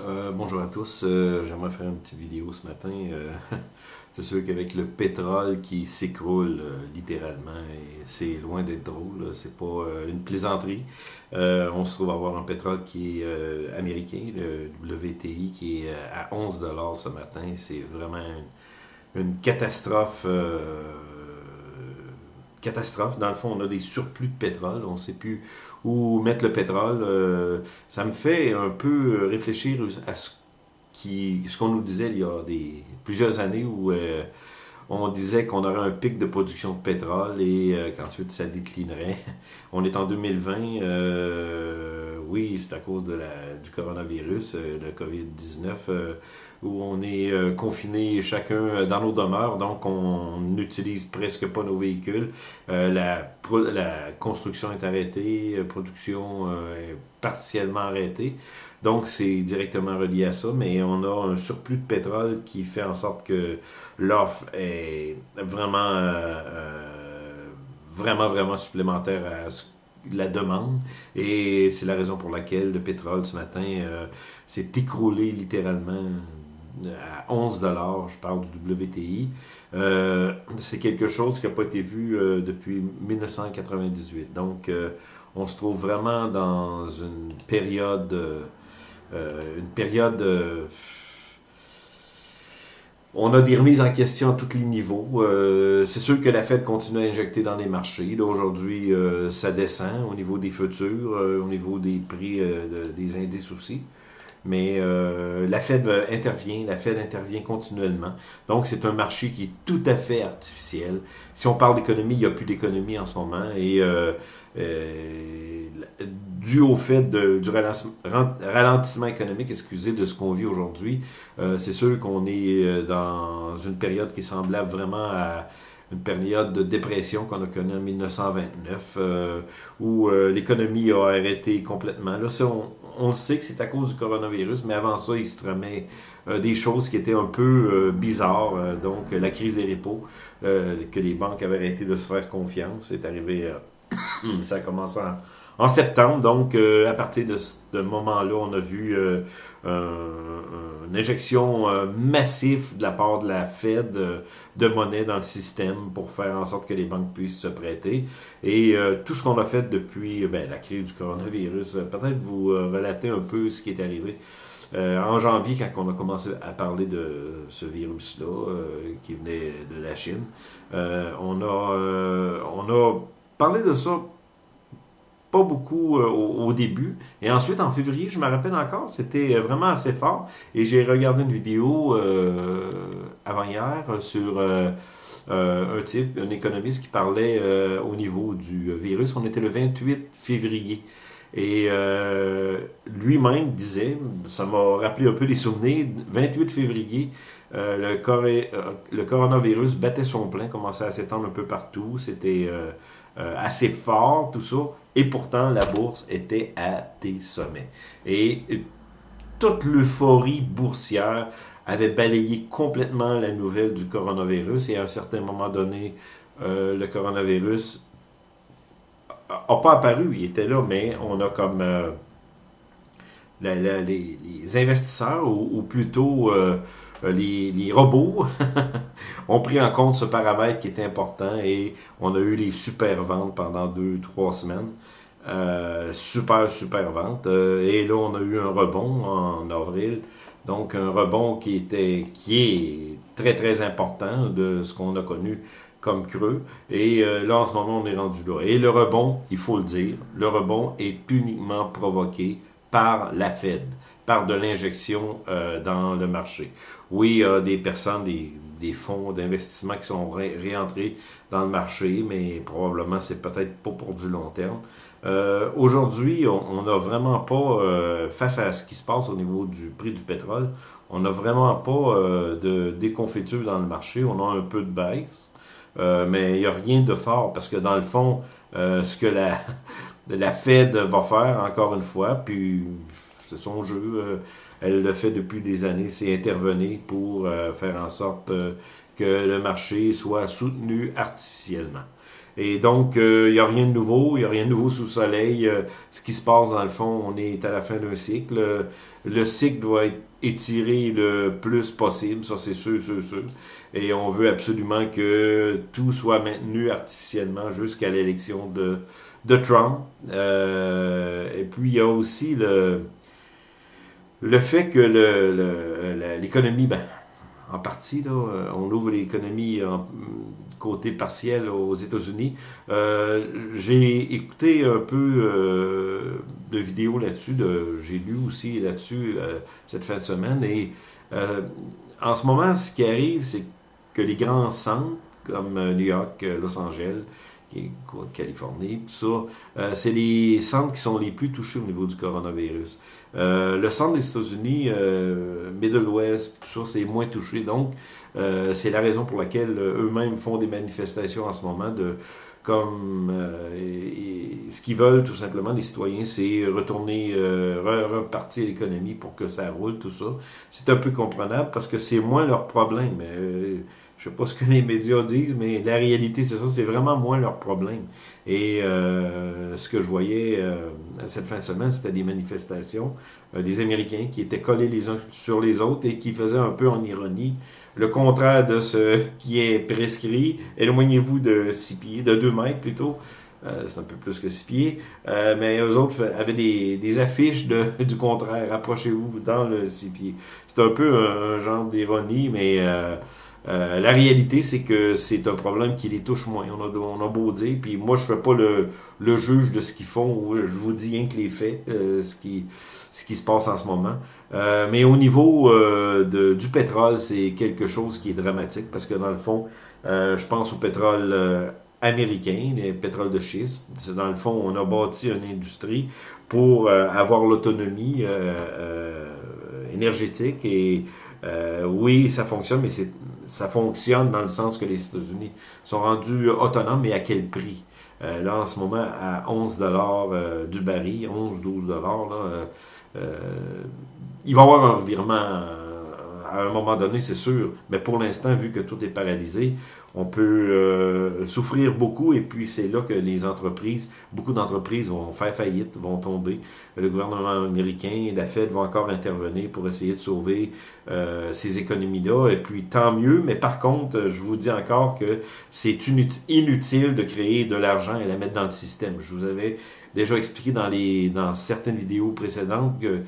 Euh, bonjour à tous, euh, j'aimerais faire une petite vidéo ce matin. Euh, c'est sûr qu'avec le pétrole qui s'écroule littéralement, c'est loin d'être drôle, c'est pas une plaisanterie. on se trouve à avoir un pétrole qui est américain, le WTI, qui est à 11 ce matin. C'est vraiment une catastrophe catastrophe. Dans le fond, on a des surplus de pétrole. On ne sait plus où mettre le pétrole. Euh, ça me fait un peu réfléchir à ce qu'on nous disait il y a plusieurs années où euh, on disait qu'on aurait un pic de production de pétrole et euh, qu'ensuite ça déclinerait. On est en 2020. Oui, c'est à cause du coronavirus, le COVID-19 où on est euh, confiné chacun euh, dans nos demeures, donc on n'utilise presque pas nos véhicules. Euh, la, la, construction est arrêtée, la production est partiellement arrêtée. Donc c'est directement relié à ça, mais on a un surplus de pétrole qui fait en sorte que l'offre est vraiment, vraiment, vraiment supplémentaire à ce la demande. Et c'est la raison pour laquelle le pétrole ce matin s'est écroulé littéralement à 11 je parle du WTI. Euh, c'est quelque chose qui n'a pas été vu euh, depuis 1998. Donc, euh, on se trouve vraiment dans une période, une période on a des remises en question à tous les niveaux. c'est sûr que la Fed continue à injecter dans les marchés. Aujourd'hui, ça descend au niveau des futurs, au niveau des prix des indices aussi mais euh, la Fed intervient, la Fed intervient continuellement. Donc, c'est un marché qui est tout à fait artificiel. Si on parle d'économie, il n'y a plus d'économie en ce moment. Et euh, euh, dû au fait du ralentissement économique, excusez, de ce qu'on vit aujourd'hui, c'est sûr qu'on est dans une période qui est semblable vraiment à une période de dépression qu'on a connue en 1929, où l'économie a arrêté complètement. Là, on, on sait que c'est à cause du coronavirus, mais avant ça, il se remet euh, des choses qui étaient un peu euh, bizarres. Euh, donc, la crise des repos, que les banques avaient arrêté de se faire confiance, c'est arrivé, ça a commencé en, en septembre. Donc, à partir de ce moment-là, on a vu une injection massive de la part de la Fed de monnaie dans le système pour faire en sorte que les banques puissent se prêter. Et tout ce qu'on a fait depuis ben, la crise du coronavirus, peut-être vous relater un peu ce qui est arrivé. en janvier, quand on a commencé à parler de ce virus-là qui venait de la Chine, on, a, on a parlé de ça pas beaucoup euh, au, début. Et ensuite, en février, je me rappelle encore, c'était euh, vraiment assez fort. Et j'ai regardé une vidéo euh, avant-hier sur un type, un économiste qui parlait au niveau du virus. On était le 28 février. Et lui-même disait, ça m'a rappelé un peu les souvenirs, 28 février, le, le, coronavirus battait son plein, commençait à s'étendre un peu partout. C'était assez fort, tout ça. Et pourtant, la bourse était à des sommets. Et toute l'euphorie boursière avait balayé complètement la nouvelle du coronavirus. Et à un certain moment donné, euh, le coronavirus n'a pas apparu, il était là, mais on a comme... Euh, les, investisseurs, ou, plutôt euh, les, robots, ont pris en compte ce paramètre qui est important et on a eu les super ventes pendant deux, trois semaines. Euh, super, super vente. Euh, et là, on a eu un rebond en avril. Donc, un rebond qui, était, qui est très, très important de ce qu'on a connu comme creux. Et là, en ce moment, on est rendu là. Et le rebond, il faut le dire, le rebond est uniquement provoqué par la Fed, par de l'injection euh, dans le marché. Oui, il y a des personnes, des, des fonds d'investissement qui sont réentrés dans le marché, mais probablement c'est peut-être pas pour du long terme. Euh, aujourd'hui, on n'a vraiment pas, euh, face à ce qui se passe au niveau du prix du pétrole, on n'a vraiment pas de déconfiture dans le marché, on a un peu de baisse, mais il n'y a rien de fort, parce que dans le fond, ce que la, la Fed va faire, encore une fois, puis c'est son jeu, euh, elle le fait depuis des années, c'est intervenir pour euh, faire en sorte euh, que le marché soit soutenu artificiellement. Et donc, il n'y a rien de nouveau, il n'y a rien de nouveau sous le soleil. ce qui se passe, dans le fond, on est à la fin d'un cycle. Le cycle doit être étiré le plus possible, ça c'est sûr, sûr, sûr. Et on veut absolument que tout soit maintenu artificiellement jusqu'à l'élection de, de Trump. et puis, il y a aussi le le fait que l'économie, ben, en partie, là, euh, on ouvre l'économie en côté partiel aux États-Unis. Euh, j'ai écouté un peu euh, de vidéos là-dessus, j'ai lu aussi là-dessus cette fin de semaine. Et en ce moment, ce qui arrive, c'est que les grands centres, comme New York, Los Angeles, Californie, tout ça, c'est les centres qui sont les plus touchés au niveau du coronavirus. Euh, le centre des États-Unis, euh, Middle West, tout ça, c'est moins touché. Donc, euh, c'est la raison pour laquelle eux-mêmes font des manifestations en ce moment de comme ce qu'ils veulent tout simplement les citoyens, c'est retourner, repartir l'économie pour que ça roule, tout ça. C'est un peu comprenable parce que c'est moins leur problème. Je sais pas ce que les médias disent, mais la réalité, c'est ça, c'est vraiment moins leur problème. Et ce que je voyais cette fin de semaine, c'était des manifestations euh, des Américains qui étaient collés les uns sur les autres et qui faisaient un peu en ironie le contraire de ce qui est prescrit. Éloignez-vous de 6 pieds, de 2 mètres plutôt. Euh, c'est un peu plus que 6 pieds. Euh, mais eux autres avaient des, affiches de, du contraire. Approchez-vous dans le 6 pieds. C'est un peu un, genre d'ironie, mais euh, la réalité, c'est que c'est un problème qui les touche moins. On a, beau dire, puis moi, je ne fais pas le, le, juge de ce qu'ils font, je vous dis rien que les faits, euh, ce, qui, se passe en ce moment. Euh, mais au niveau du pétrole, c'est quelque chose qui est dramatique, parce que dans le fond, je pense au pétrole américain, les pétroles de schiste. Dans le fond, on a bâti une industrie pour avoir l'autonomie énergétique et oui, ça fonctionne, mais c'est ça fonctionne dans le sens que les États-Unis sont rendus autonomes, mais à quel prix? Euh, là, en ce moment, à 11 dollars euh, du baril, 11-12 dollars, euh, il va y avoir un revirement à un moment donné, c'est sûr. Mais pour l'instant, vu que tout est paralysé, on peut euh, souffrir beaucoup et puis c'est là que les entreprises, beaucoup d'entreprises vont faire faillite, vont tomber. Le gouvernement américain, la Fed vont encore intervenir pour essayer de sauver euh, ces économies-là et puis tant mieux, mais par contre, je vous dis encore que c'est inutile de créer de l'argent et la mettre dans le système. Je vous avais déjà expliqué dans, les, dans certaines vidéos précédentes que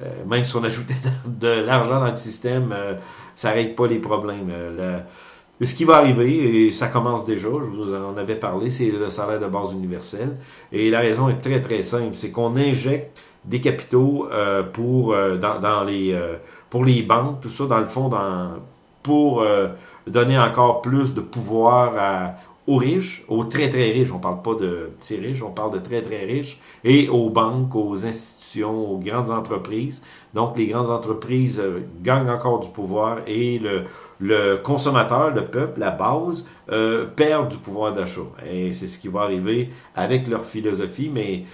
euh, même si on ajoutait de l'argent dans le système, ça ne règle pas les problèmes. Ce qui va arriver, et ça commence déjà, je vous en avais parlé, c'est le salaire de base universel. Et la raison est très très simple, c'est qu'on injecte des capitaux euh, pour, euh, dans, les, euh, pour les banques, tout ça, dans le fond, pour donner encore plus de pouvoir aux riches, aux très très riches, on parle pas de petits riches, on parle de très très riches, et aux banques, aux institutions, aux grandes entreprises. Donc les grandes entreprises euh, gagnent encore du pouvoir et le, le consommateur, le peuple, la base, euh, perd du pouvoir d'achat. Et c'est ce qui va arriver avec leur philosophie, mais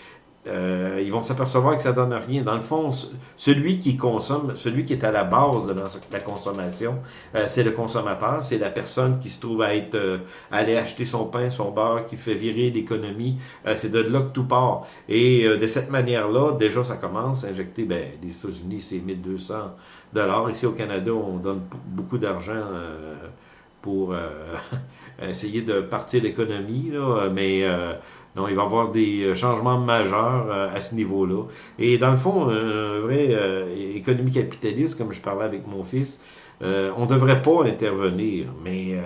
euh, ils vont s'apercevoir que ça donne rien. Dans le fond, celui qui consomme, celui qui est à la base de la consommation, euh, c'est le consommateur, c'est la personne qui se trouve à être euh, aller acheter son pain, son beurre, qui fait virer l'économie. c'est de là que tout part. Et de cette manière-là, déjà, ça commence à injecter. Ben, les États-Unis, c'est 1200 dollars. Ici au Canada, on donne beaucoup d'argent pour essayer de partir l'économie, mais donc, il va y avoir des euh, changements majeurs euh, à ce niveau-là. Et dans le fond, un vrai euh, économie capitaliste, comme je parlais avec mon fils, on ne devrait pas intervenir. Mais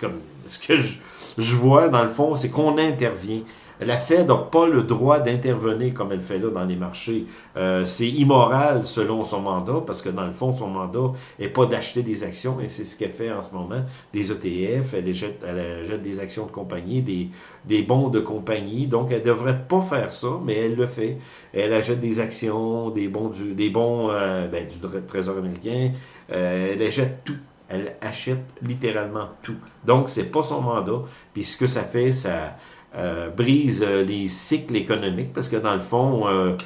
comme ce que je, je vois, dans le fond, c'est qu'on intervient. La Fed n'a pas le droit d'intervenir comme elle fait là dans les marchés. Euh, c'est immoral selon son mandat, parce que dans le fond, son mandat n'est pas d'acheter des actions, et c'est ce qu'elle fait en ce moment, des ETF, elle jette, des actions de compagnie, des, bons de compagnie, donc elle ne devrait pas faire ça, mais elle le fait. Elle achète des actions, des bons du, des bons, euh, ben, Trésor américain, euh, elle achète tout elle achète littéralement tout. Donc, c'est pas son mandat. Puis ce que ça fait, ça, euh, brise euh, les cycles économiques parce que dans le fond, euh,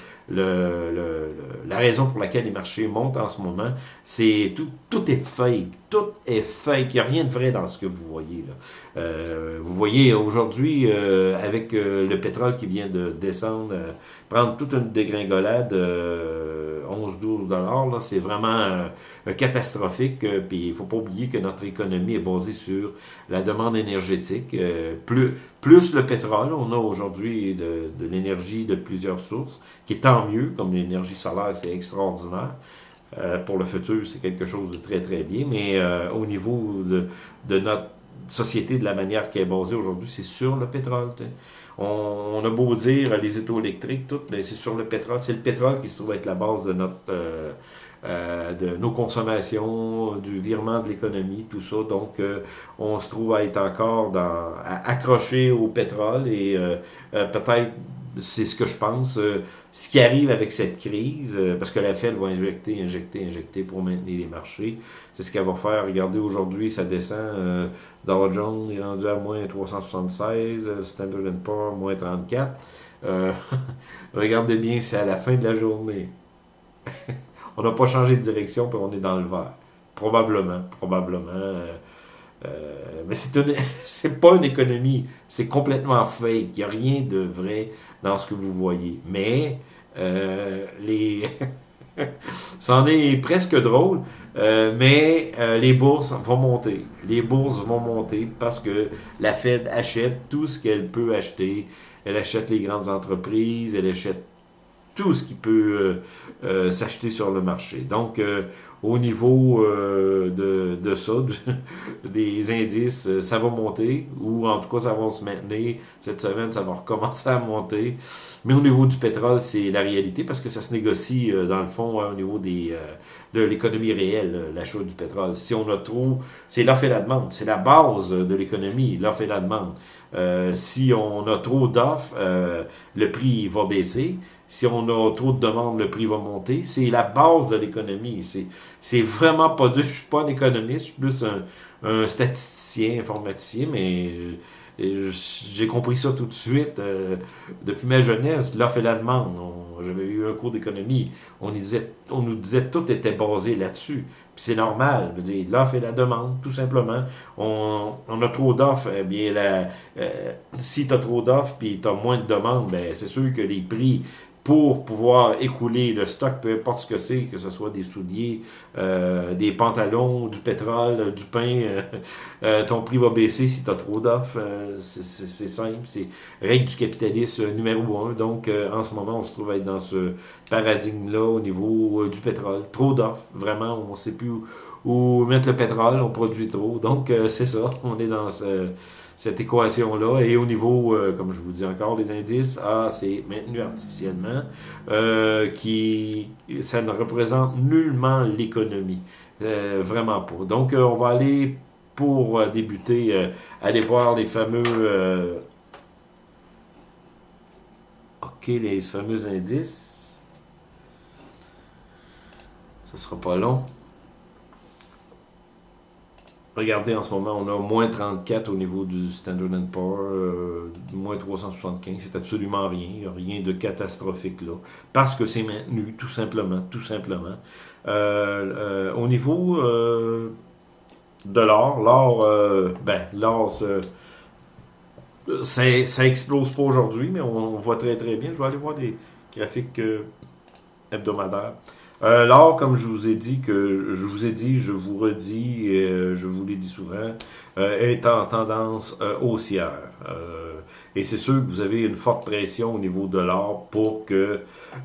la raison pour laquelle les marchés montent en ce moment, c'est tout, tout est fake. Tout est fake. Il n'y a rien de vrai dans ce que vous voyez. Là. Euh, vous voyez aujourd'hui, euh, avec euh, le pétrole qui vient de descendre, prendre toute une dégringolade, 11-12 dollars, c'est vraiment catastrophique. Puis il faut pas oublier que notre économie est basée sur la demande énergétique. plus, plus le pétrole, on a aujourd'hui de, de l'énergie de plusieurs sources, qui est tant mieux, comme l'énergie solaire, c'est extraordinaire. Euh, pour le futur, c'est quelque chose de très, très bien. Mais euh, au niveau de, notre société, de la manière qui est basée aujourd'hui, c'est sur le pétrole. On, a beau dire les autos électriques, tout, mais c'est sur le pétrole. C'est le pétrole qui se trouve être la base de notre... Euh, de nos consommations, du virement de l'économie, tout ça. Donc, on se trouve à être encore dans, accroché au pétrole et peut-être c'est ce que je pense. Euh, ce qui arrive avec cette crise, euh, parce que la Fed va injecter, injecter, injecter pour maintenir les marchés, c'est ce qu'elle va faire. Regardez, aujourd'hui, ça descend. Euh, Dow Jones est rendu à moins 376, Standard Poor's moins 34. regardez bien, c'est à la fin de la journée. on n'a pas changé de direction, puis on est dans le vert. Probablement, probablement. Mais c'est pas une économie, c'est complètement fake. Il n'y a rien de vrai dans ce que vous voyez. Mais euh, les c'en est presque drôle, euh, mais les bourses vont monter. Les bourses vont monter parce que la Fed achète tout ce qu'elle peut acheter. Elle achète les grandes entreprises, elle achète tout ce qui peut s'acheter sur le marché. Donc, au niveau euh, de, de, ça, des indices, euh, ça va monter, ou en tout cas, ça va se maintenir. Cette semaine, ça va recommencer à monter. Mais au niveau du pétrole, c'est la réalité, parce que ça se négocie, euh, dans le fond, au niveau des, de l'économie réelle, l'achat du pétrole. Si on a trop, c'est l'offre et la demande. C'est la base de l'économie, l'offre et la demande. si on a trop d'offres, le prix va baisser. Si on a trop de demandes, le prix va monter. C'est la base de l'économie. C'est vraiment pas dur. Je suis pas un économiste, je suis plus un, statisticien, informaticien, mais j'ai compris ça tout de suite. Euh, depuis ma jeunesse, l'offre et la demande. J'avais eu un cours d'économie. On, on nous disait tout était basé là-dessus. Puis c'est normal. L'offre et la demande, tout simplement. On, a trop d'offres. Eh bien, la, euh, si tu as trop d'offres puis tu as moins de demandes, ben, c'est sûr que les prix pour pouvoir écouler le stock, peu importe ce que c'est, que ce soit des souliers, euh, des pantalons, du pétrole, du pain, euh, euh, ton prix va baisser si tu as trop d'offres. c'est simple, c'est règle du capitalisme numéro un. Donc, en ce moment, on se trouve être dans ce paradigme-là au niveau du pétrole. Trop d'offres, vraiment, on ne sait plus où, où, mettre le pétrole, on produit trop. Donc, c'est ça, on est dans ce cette équation-là. Et au niveau, euh, comme je vous dis encore, des indices, A, c'est maintenu artificiellement, euh, qui ça ne représente nullement l'économie. Euh, vraiment pas. Donc, on va aller, pour débuter, aller voir les fameux... OK, les fameux indices. Ça sera pas long. Regardez, en ce moment, on a moins 34 au niveau du Standard Poor's, euh, moins 375, c'est absolument rien, il n'y a rien de catastrophique là, parce que c'est maintenu, tout simplement, tout simplement. Euh, euh, au niveau de l'or, l'or, ben, l'or, ça, ça explose pas aujourd'hui, mais on, voit très très bien. Je vais aller voir des graphiques hebdomadaires. Euh, L'or, comme je vous ai dit, que je vous ai dit, je vous redis, euh, je vous l'ai dit souvent, euh, est en tendance haussière. et c'est sûr que vous avez une forte pression au niveau de l'or pour que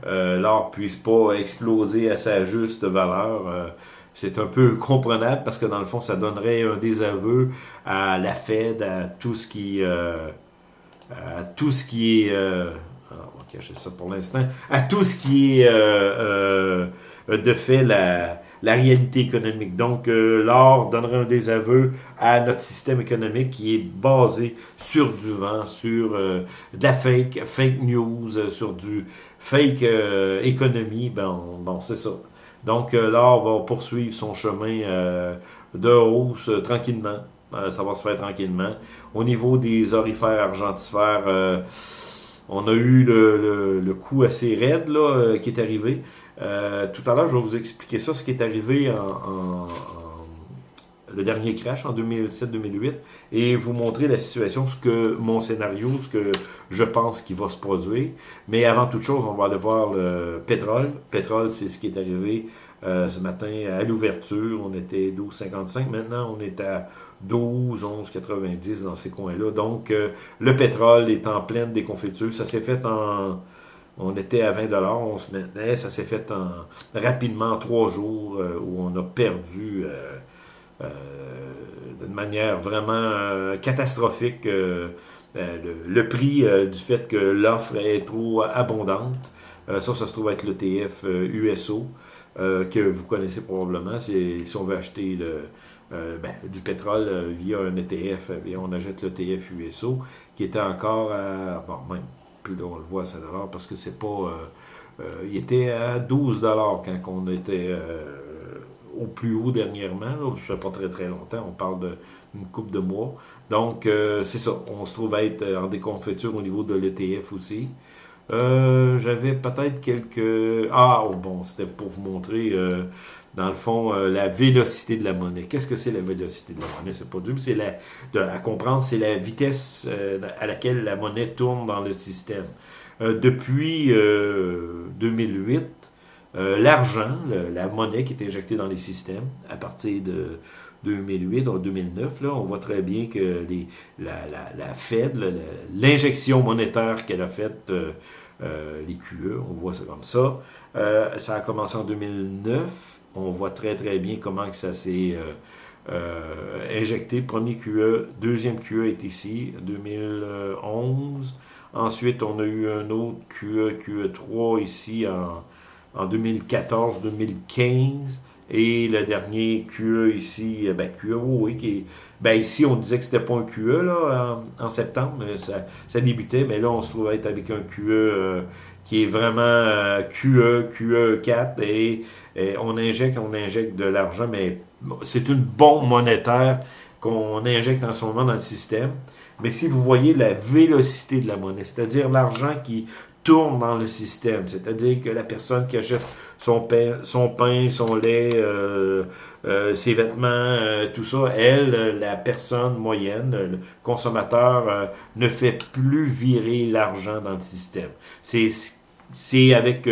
l'or puisse pas exploser à sa juste valeur. c'est un peu comprenable parce que dans le fond, ça donnerait un désaveu à la Fed, à tout ce qui, à tout ce qui est on va cacher ça pour l'instant, à tout ce qui est de fait la, la réalité économique. Donc, euh, l'or donnerait un désaveu à notre système économique qui est basé sur du vent, sur euh, de la fake, fake news, sur du fake économie. Ben, bon, c'est ça. Donc, l'or va poursuivre son chemin de hausse tranquillement. ça va se faire tranquillement. Au niveau des orifères argentifères, On a eu le, coup assez raide là, qui est arrivé. tout à l'heure, je vais vous expliquer ça, ce qui est arrivé en le dernier crash en 2007-2008 et vous montrer la situation, ce que mon scénario, ce que je pense qui va se produire. Mais avant toute chose, on va aller voir le pétrole. Pétrole, c'est ce qui est arrivé euh, ce matin à l'ouverture. On était 12,55. Maintenant, on est à 12, 11,90 dans ces coins-là. Donc, euh, le pétrole est en pleine déconfiture. Ça s'est fait en... On était à 20 on se maintenait. Ça s'est fait en rapidement en trois jours euh, où on a perdu euh, d'une manière vraiment catastrophique euh, le, prix du fait que l'offre est trop abondante. ça, ça se trouve être l'ETF USO, que vous connaissez probablement. Si on veut acheter le, ben, du pétrole via un ETF, et on achète l'ETF USO, qui était encore à, bon, même plus là, on le voit à 7 parce que c'est pas, il était à 12 quand on était au plus haut dernièrement. je ne sais pas très très longtemps, on parle d'une coupe de mois. Donc, euh, c'est ça. On se trouve à être en déconfiture au niveau de l'ETF aussi. Euh, j'avais peut-être quelques... Ah, oh, bon, c'était pour vous montrer, euh, dans le fond, la vélocité de la monnaie. Qu'est-ce que c'est la vélocité de la monnaie? C'est pas dur, c'est la... à comprendre, c'est la vitesse à laquelle la monnaie tourne dans le système. depuis 2008, euh, l'argent, la monnaie qui est injectée dans les systèmes à partir de 2008 ou 2009, là, on voit très bien que les, la, la, Fed, l'injection monétaire qu'elle a faite, euh, euh, les QE, on voit ça comme ça, ça a commencé en 2009, on voit très très bien comment que ça s'est injecté. Premier QE, deuxième QE est ici, 2011. Ensuite, on a eu un autre QE, QE3 ici en en 2014-2015. Et le dernier QE ici, euh, ben QE, oui, qui ben ici, on disait que c'était pas un QE là, en, septembre, ça, ça, débutait, mais là, on se trouve être avec un QE euh, qui est vraiment euh, QE, QE 4, et, on injecte, on injecte de l'argent, mais c'est une bombe monétaire qu'on injecte en ce moment dans le système. Mais si vous voyez la vélocité de la monnaie, c'est-à-dire l'argent qui tourne dans le système. C'est-à-dire que la personne qui achète son pain, son, pain, son lait, euh, euh, ses vêtements, tout ça, elle, la personne moyenne, le consommateur, ne fait plus virer l'argent dans le système. C'est avec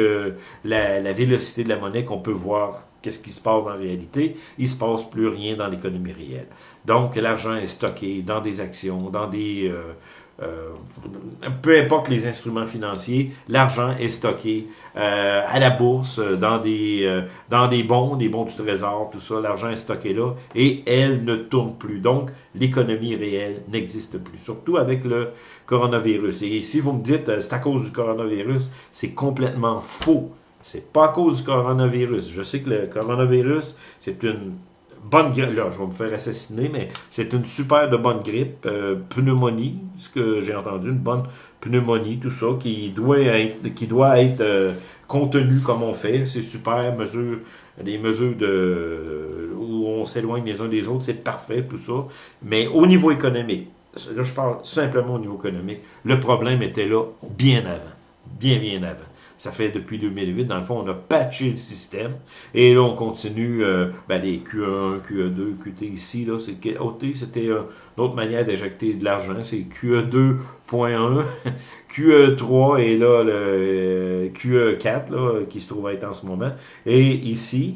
la, la, vélocité de la monnaie qu'on peut voir qu'est-ce qui se passe en réalité. Il se passe plus rien dans l'économie réelle. Donc, l'argent est stocké dans des actions, dans des euh, peu importe les instruments financiers, l'argent est stocké euh, à la bourse, dans des, euh, dans des bons, des bons du trésor, tout ça, l'argent est stocké là, et elle ne tourne plus. Donc, l'économie réelle n'existe plus, surtout avec le coronavirus. Et si vous me dites, c'est à cause du coronavirus, c'est complètement faux. C'est pas à cause du coronavirus. Je sais que le coronavirus, c'est une bonne grippe, là, je vais me faire assassiner, mais c'est une super de bonne grippe, euh, pneumonie, ce que j'ai entendu, une bonne pneumonie, tout ça, qui doit être, qui doit être euh, contenu comme on fait, c'est super, mesure, les mesures de où on s'éloigne les uns des autres, c'est parfait, tout ça, mais au niveau économique, là je parle simplement au niveau économique, le problème était là bien avant, bien bien avant. Ça fait depuis 2008, dans le fond, on a patché le système. Et là, on continue euh, ben, les Q1, QE2, QT ici. là, c'est OT, c'était une autre manière d'injecter de l'argent. C'est QE2.1, QE3 et là, le euh, QE4 là, qui se trouve être en ce moment. Et ici,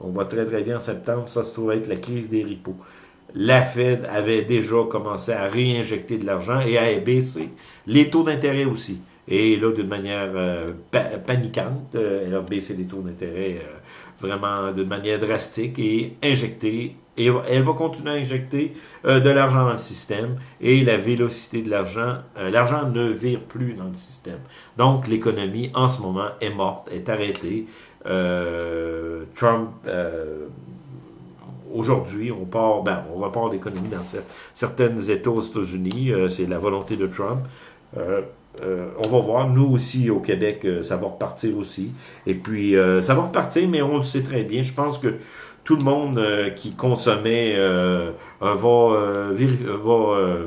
on voit très très bien en septembre, ça se trouve être la crise des ripos la Fed avait déjà commencé à réinjecter de l'argent et à baisser les taux d'intérêt aussi. Et là, d'une manière euh, paniquante, euh, elle a baissé les taux d'intérêt euh, vraiment d'une manière drastique et injecté, et elle va continuer à injecter de l'argent dans le système et la vélocité de l'argent, l'argent ne vire plus dans le système. Donc, l'économie, en ce moment, est morte, est arrêtée. Trump aujourd'hui, on part, ben, on repart l'économie dans certains États aux États-Unis, c'est la volonté de Trump. Euh, on va voir, nous aussi au Québec, euh, ça va repartir aussi. Et puis, euh, ça va repartir, mais on le sait très bien. Je pense que tout le monde qui consommait va, va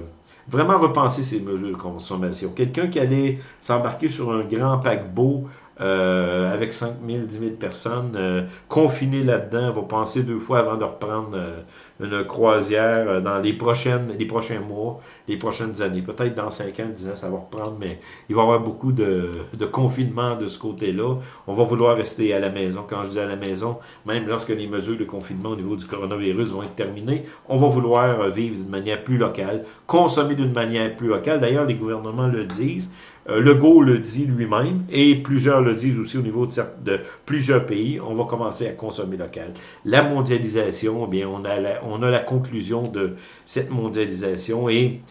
vraiment repenser ces mesures de consommation. Quelqu'un qui allait s'embarquer sur un grand paquebot euh, avec 5 000, 10 000 personnes euh, confinées là-dedans, va penser deux fois avant de reprendre euh, une croisière euh, dans les prochaines les prochains mois, les prochaines années. Peut-être dans 5 ans, 10 ans, ça va reprendre, mais il va y avoir beaucoup de, de confinement de ce côté-là. On va vouloir rester à la maison. Quand je dis à la maison, même lorsque les mesures de confinement au niveau du coronavirus vont être terminées, on va vouloir vivre d'une manière plus locale, consommer d'une manière plus locale. D'ailleurs, les gouvernements le disent. Euh, Legault le dit lui-même, et plusieurs le disent aussi au niveau de, plusieurs pays, on va commencer à consommer local. La mondialisation, eh bien, on a la, on a la conclusion de cette mondialisation, et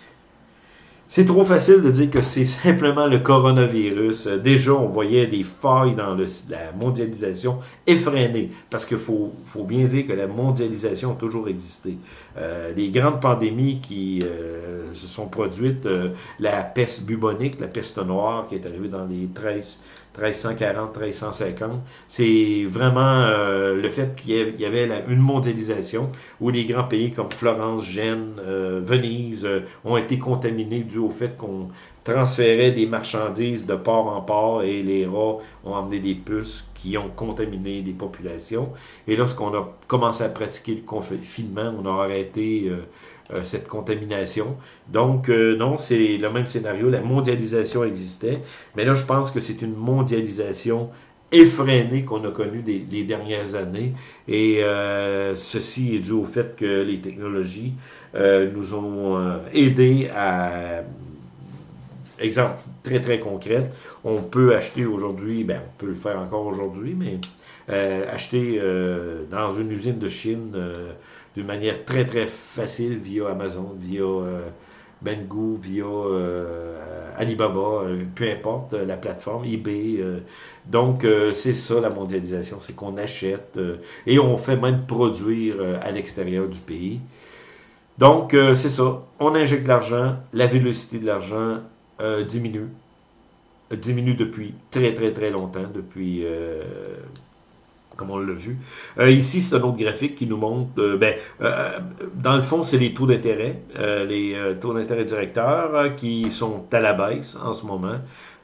c'est trop facile de dire que c'est simplement le coronavirus. Déjà, on voyait des failles dans le, la mondialisation effrénée, parce qu'il faut, faut, bien dire que la mondialisation a toujours existé. Euh, les grandes pandémies qui euh, se sont produites, euh, la peste bubonique, la peste noire qui est arrivée dans les 13, 1340, 1350. C'est vraiment euh, le fait qu'il y avait une mondialisation où les grands pays comme Florence, Gênes, euh, Venise euh, ont été contaminés dû au fait qu'on transférait des marchandises de port en port et les rats ont emmené des puces qui ont contaminé les populations. Et lorsqu'on a commencé à pratiquer le confinement, on a arrêté euh, cette contamination. Donc, euh, non, c'est le même scénario. La mondialisation existait, mais là, je pense que c'est une mondialisation effrénée qu'on a connue des, les dernières années. Et euh, ceci est dû au fait que les technologies euh, nous ont euh, aidés à... Exemple très très concret, on peut acheter aujourd'hui, ben on peut le faire encore aujourd'hui, mais euh, acheter dans une usine de Chine d'une manière très, très facile via Amazon, via euh, Banggood, via euh, Alibaba, euh, peu importe la plateforme, eBay. donc, c'est ça la mondialisation, c'est qu'on achète et on fait même produire à l'extérieur du pays. Donc, c'est ça. On injecte l'argent, la vélocité de l'argent diminue. Diminue depuis très, très, très longtemps, depuis comme on l'a vu. Euh, ici, c'est un autre graphique qui nous montre, euh, ben, euh, dans le fond, c'est les taux d'intérêt, euh, les euh, taux d'intérêt directeurs euh, qui sont à la baisse en ce moment.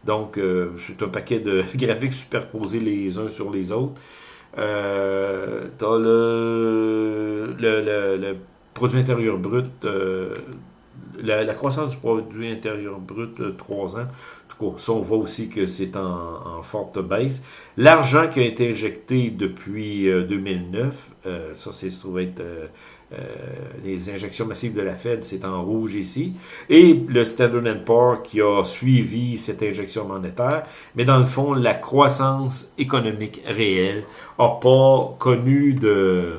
Donc, c'est un paquet de graphiques superposés les uns sur les autres. Euh, le, le, le, produit intérieur brut, la, croissance du produit intérieur brut, 3 ans, ça, on voit aussi que c'est en, en, forte baisse. L'argent qui a été injecté depuis euh, 2009, euh, ça, c'est trouvé être euh, euh, les injections massives de la Fed, c'est en rouge ici. Et le Standard Poor's qui a suivi cette injection monétaire. Mais dans le fond, la croissance économique réelle n'a pas connu de,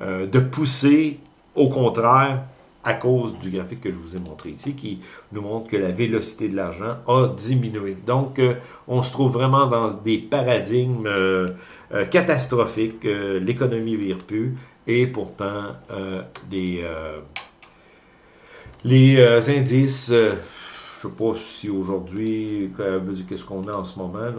euh, de poussée. Au contraire, à cause du graphique que je vous ai montré ici, qui nous montre que la vélocité de l'argent a diminué. Donc, euh, on se trouve vraiment dans des paradigmes euh, euh, catastrophiques. L'économie vire plus, et pourtant, les, les indices, je ne sais pas si aujourd'hui, qu'est-ce qu'on a en ce moment, là,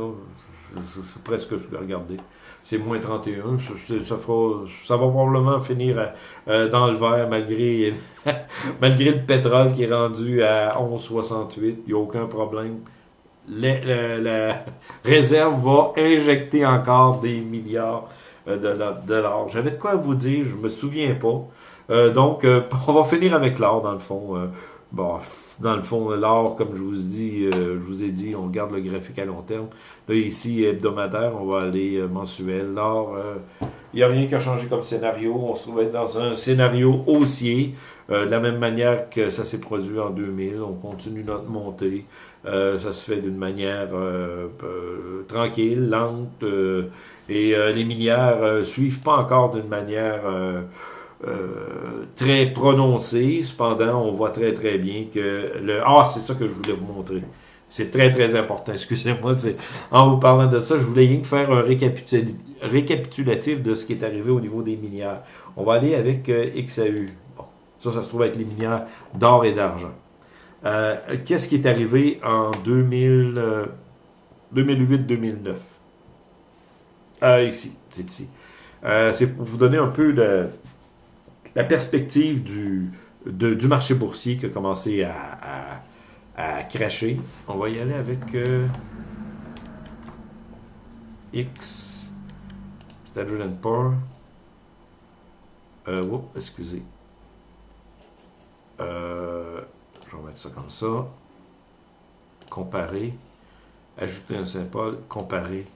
je, je, je suis presque sur le regarder c'est moins 31. Ça, ça, fera, ça va probablement finir euh, dans le vert malgré, malgré le pétrole qui est rendu à 11,68. Il n'y a aucun problème. La, la, réserve va injecter encore des milliards euh, de dollars. J'avais de quoi vous dire, je me souviens pas. Euh, donc, euh, on va finir avec l'or dans le fond. Euh, bon, dans le fond, l'or, comme je vous dis, euh, je vous ai dit, on garde le graphique à long terme. Là, ici, hebdomadaire, on va aller euh, mensuel. L'or, il n'y a rien qui a changé comme scénario. On se trouve dans un scénario haussier, euh, de la même manière que ça s'est produit en 2000. On continue notre montée. Ça se fait d'une manière tranquille, lente. et les minières suivent pas encore d'une manière... Euh, très prononcé. Cependant, on voit très très bien que le... Ah, c'est ça que je voulais vous montrer. C'est très très important. Excusez-moi, en vous parlant de ça, je voulais rien faire un récapitul... récapitulatif de ce qui est arrivé au niveau des minières. On va aller avec euh, XAU. Bon, ça, ça se trouve avec les minières d'or et d'argent. Euh, Qu'est-ce qui est arrivé en 2000, 2008-2009? Euh, ici, c'est ici. c'est pour vous donner un peu de, la perspective du, du marché boursier qui a commencé à, à, cracher. On va y aller avec euh, X, Standard Poor's. Euh, excusez. Euh, je vais mettre ça comme ça. Comparer. Ajouter un symbole. Comparer.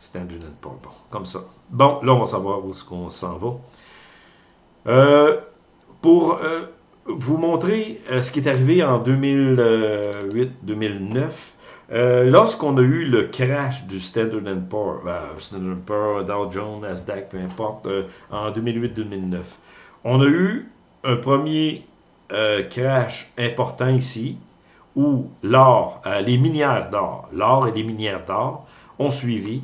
Standard Poor's. Bon, comme ça. Bon, là, on va savoir où est-ce qu'on s'en va. Euh, pour euh, vous montrer euh, ce qui est arrivé en 2008-2009, lorsqu'on a eu le crash du Standard Poor's, Standard Poor's, Dow Jones, Nasdaq, peu importe, en 2008-2009, on a eu un premier crash important ici, où l'or, les minières d'or, l'or et les minières d'or ont suivi.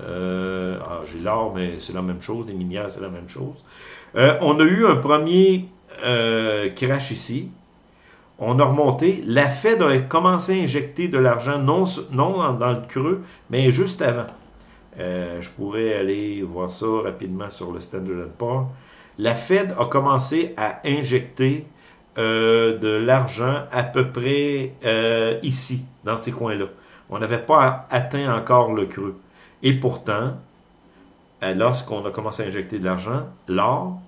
Ah, j'ai l'or, mais c'est la même chose, les minières, c'est la même chose. Euh, on a eu un premier euh, crash ici. On a remonté. La Fed a commencé à injecter de l'argent, non, dans le creux, mais juste avant. Euh, je pourrais aller voir ça rapidement sur le Standard Poor's. La Fed a commencé à injecter de l'argent à peu près ici, dans ces coins-là. On n'avait pas atteint encore le creux. Et pourtant, lorsqu'on a commencé à injecter de l'argent, l'or,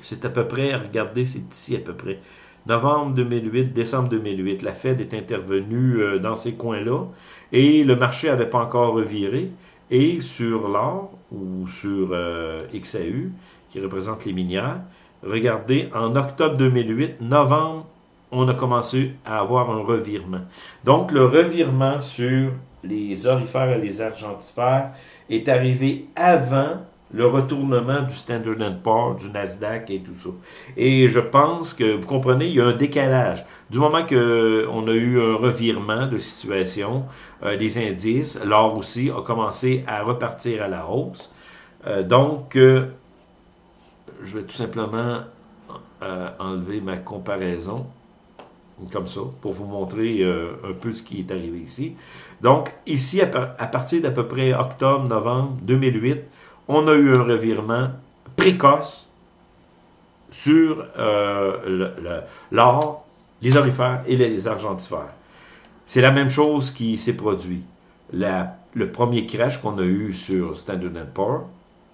c'est à peu près, regardez, c'est ici à peu près, novembre 2008, décembre 2008, la Fed est intervenue euh, dans ces coins-là et le marché n'avait pas encore reviré. Et sur l'or ou sur euh, XAU, qui représente les minières, regardez, en octobre 2008, novembre, on a commencé à avoir un revirement. Donc, le revirement sur les orifères et les argentifères est arrivé avant le retournement du Standard Poor's, du Nasdaq et tout ça. Et je pense que, vous comprenez, il y a un décalage. Du moment qu'on a eu un revirement de situation, euh, les indices, l'or aussi, a commencé à repartir à la hausse. Euh, donc, euh, je vais tout simplement enlever ma comparaison comme ça, pour vous montrer un peu ce qui est arrivé ici. Donc, ici, à, partir d'à peu près octobre-novembre 2008, on a eu un revirement précoce sur euh, l'or, les orifères et les argentifères. C'est la même chose qui s'est produit. le premier crash qu'on a eu sur Standard Poor's,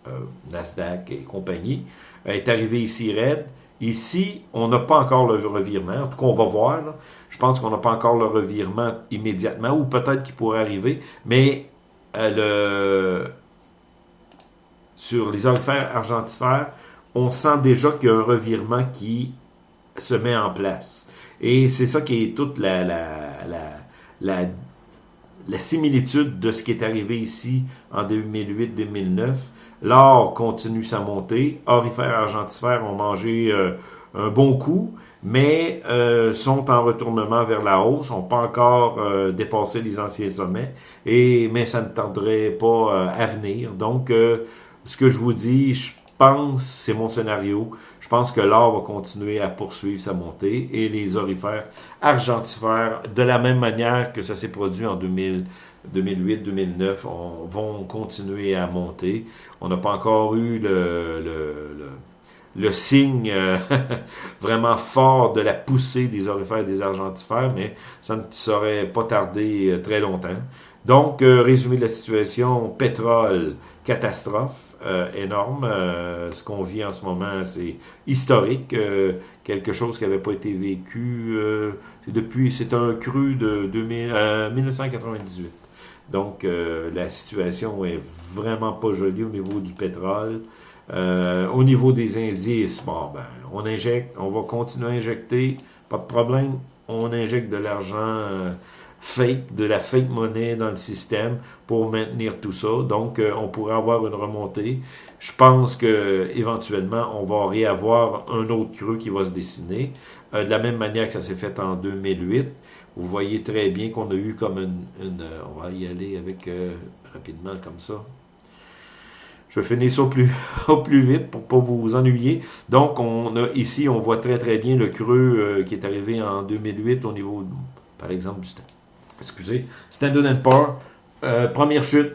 euh, Nasdaq et compagnie, est arrivé ici raide. Ici, on n'a pas encore le revirement. En tout cas, on va voir. Je pense qu'on n'a pas encore le revirement immédiatement, ou peut-être qu'il pourrait arriver. Mais euh, sur les orifères argentifères, on sent déjà qu'il y a un revirement qui se met en place. Et c'est ça qui est toute la, la, la, la, similitude de ce qui est arrivé ici en 2008-2009. L'or continue sa montée. Orifères argentifères ont mangé euh, un bon coup, mais euh, sont en retournement vers la hausse, n'ont pas encore euh, dépassé les anciens sommets, et, mais ça ne tarderait pas à venir. Donc, ce que je vous dis, je pense, c'est mon scénario, pense que l'or va continuer à poursuivre sa montée et les orifères argentifères, de la même manière que ça s'est produit en 2008-2009, vont continuer à monter. On n'a pas encore eu le, le, signe euh, vraiment fort de la poussée des orifères et des argentifères, mais ça ne saurait pas tarder euh, très longtemps. Donc, euh, résumé de la situation, pétrole, catastrophe. Euh, énorme. Euh, ce qu'on vit en ce moment, c'est historique. Euh, quelque chose qui n'avait pas été vécu depuis, c'est un cru de 1998. Donc, la situation est vraiment pas jolie au niveau du pétrole. au niveau des indices, bon, ben, on injecte, on va continuer à injecter, pas de problème. On injecte de l'argent fake, de la fake monnaie dans le système pour maintenir tout ça. Donc, euh, on pourrait avoir une remontée. Je pense que éventuellement, on va réavoir un autre creux qui va se dessiner. Euh, de la même manière que ça s'est fait en 2008. Vous voyez très bien qu'on a eu comme une... Euh, on va y aller avec rapidement comme ça. Je vais finir ça au plus, au plus vite pour pas vous ennuyer. Donc, on a ici, on voit très très bien le creux qui est arrivé en 2008 au niveau, par exemple, du excusez, Standard Poor's, euh, première chute,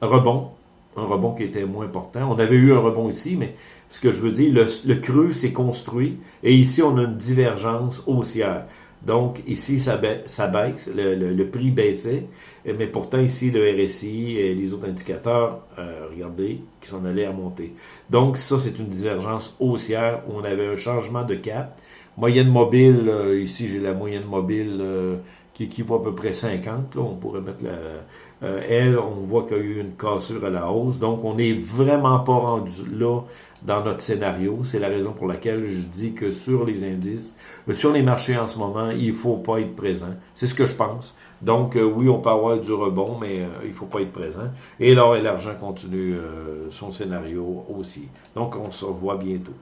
rebond, un rebond qui était moins important. On avait eu un rebond ici, mais ce que je veux dire, le, le creux s'est construit et ici, on a une divergence haussière. Donc, ici, ça, baisse, le, prix baissait, mais pourtant, ici, le RSI et les autres indicateurs, euh, regardez, qui s'en allaient à monter. Donc, ça, c'est une divergence haussière où on avait un changement de cap. Moyenne mobile, ici, j'ai la moyenne mobile euh, qui équivaut à peu près 50. Là, on pourrait mettre la... Euh, elle, on voit qu'il y a eu une cassure à la hausse. Donc, on n'est vraiment pas rendu là dans notre scénario. C'est la raison pour laquelle je dis que sur les indices, euh, sur les marchés en ce moment, il faut pas être présent. C'est ce que je pense. Donc, euh, oui, on peut avoir du rebond, mais euh, il faut pas être présent. Et l'or l'argent continuent son scénario aussi. Donc, on se revoit bientôt.